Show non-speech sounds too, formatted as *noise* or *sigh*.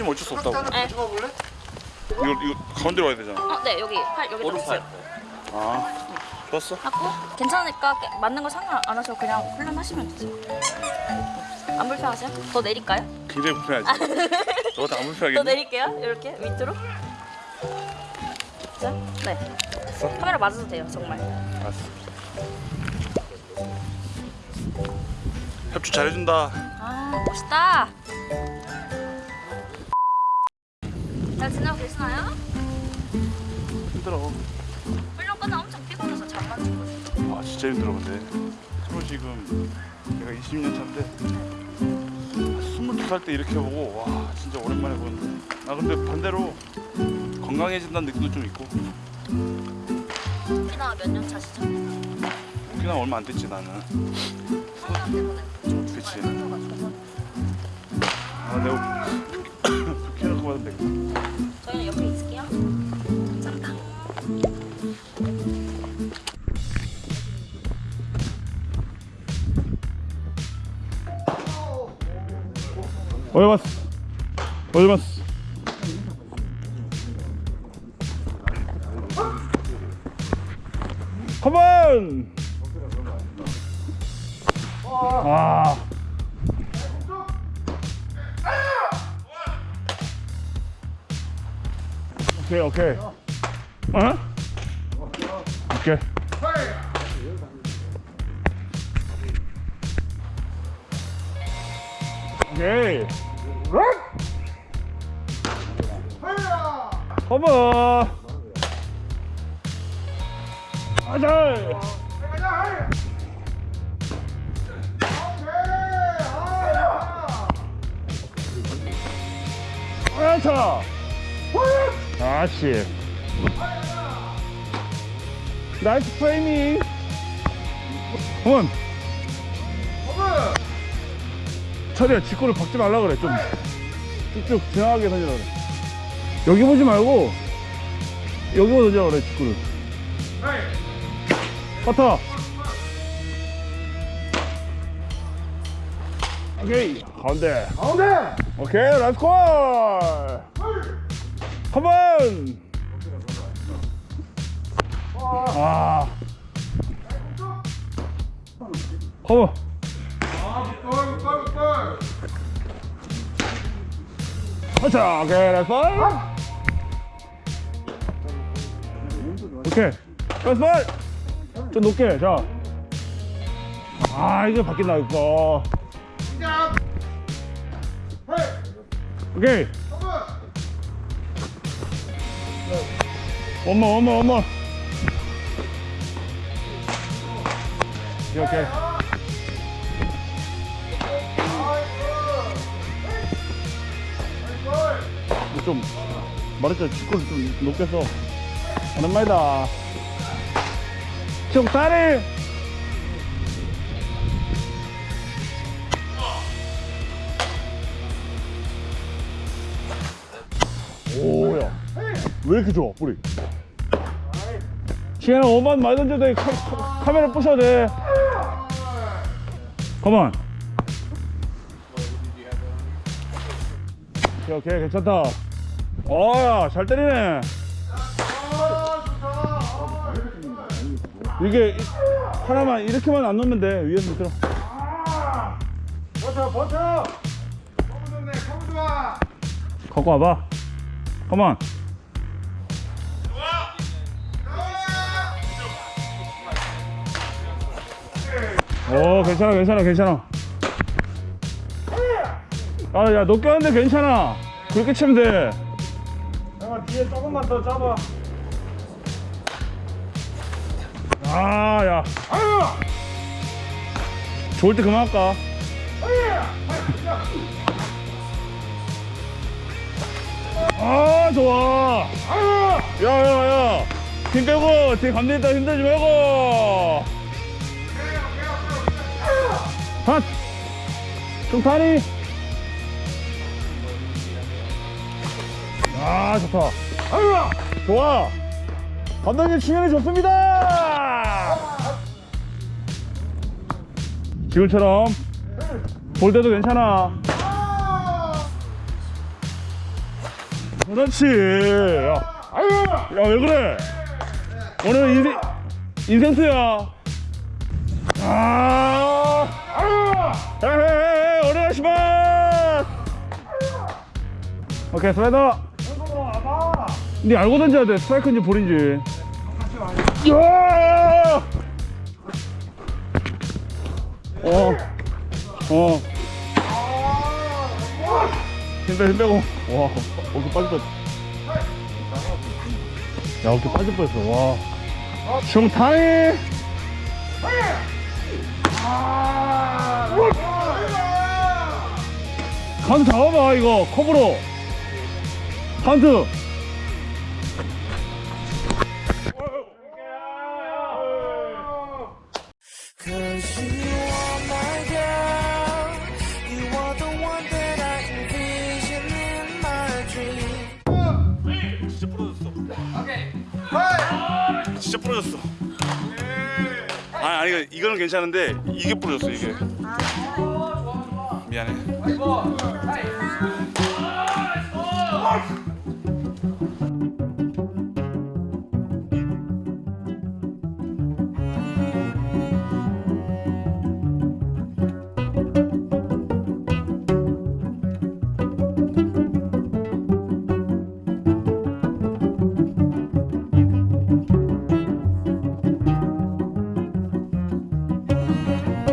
어쩔 수 없다고. 네. 찍어볼래? 이거 이거 가운데로 와야 되잖아. 어, 네 여기 팔 여기 오른팔. 아, 좋았어. 하고 괜찮으니까 깨- 맞는 거 상관 안 하셔도 그냥 훈련하시면 되죠. 안 불편하세요? 더 내릴까요? 굉장히 불편하지. *laughs* 너한테 안더 불편하겠니? 내릴게요. 이렇게 밑으로. 자, 네. 카메라 맞아도 돼요, 정말. 알았어. 협조 잘해준다. 아, 멋있다. 잘 지내고 계시나요? 힘들어. 훈련 끝나 엄청 피곤해서 잠만 주고. 아 진짜 힘들어 근데. 서로 지금 내가 20년 차인데 22살 때 이렇게 보고 와 진짜 오랜만에 보는데. 아 근데 반대로 건강해진다는 느낌도 좀 있고. 혹시나 몇년 차시죠? 오키나 얼마 안 됐지 나는. 성남 때문에. 그치. 아 내가 키놓고 받으면 되겠다. 저희는 옆에 있을게요. 잠깐. 어디 봤어? 어디 봤어? 컴온! 아. 오케이 오케이. 어? 오케이. 오케이. 컴온! 아자! 아차! 아씨. 나이스 프레이밍. 컴온. 차리야 직구를 박지 말라 그래 좀 쭉쭉 지나가게 던지라 그래 여기 보지 말고 여기 던지라 그래 직구를 커터 오케이 가운데 가운데! 오케이 last call come on! 아. Come on! 가자 오케이 last ball 오케이 last ball 좀 높게 자 아 이제 바뀐다 이거! 오케이 one more one more 오케이 오케이. 좀 말했잖아 직구를 좀 높게 써 오랜만이다. 총다리 왜 이렇게 좋아 뿌리? 시간은 5만 많이 던져도 돼 카, 카, 카 메라 부셔도 돼. 컴온 오케이 오케이 괜찮다. 어야 잘 때리네. 이게 이- 하나만 이렇게만 안 놓으면 돼 위에서 밑으로. 버텨, 버텨! 커브 좋네, 커브 좋아! 갖고 와봐. come on 오 괜찮아 괜찮아 괜찮아. 아야 높게 하는데 괜찮아. 그렇게 치면 돼. 형아, 뒤에 조금만 더 잡아. 아야. 아유 좋을 때 그만 할까? 아 좋아. 야야야. 힘 빼고 뒤에 감독 있다 힘들지 말고 핫좀 타니 아 좋다. 아유 좋아! 감독님 충현이 좋습니다! 지금처럼 볼 때도 괜찮아. 그렇지. 야, 아유, 야, 왜 그래? 오늘 인생, 인생수야. 아, 오케이, 스라이더. 니 알고 던져야 돼. 스트라이크인지 볼인지. 야! 어, 어. 힘 빼, 힘 빼고. 와, 어깨 빠질 뻔. 야, 어깨 빠질 뻔했어. 와. 정타임! 카운트 잡아봐, 이거. 컵으로. 진짜 부러졌어. 아니 아니 이거- 이거는 괜찮은데 이게 부러졌어 이게. 미안해.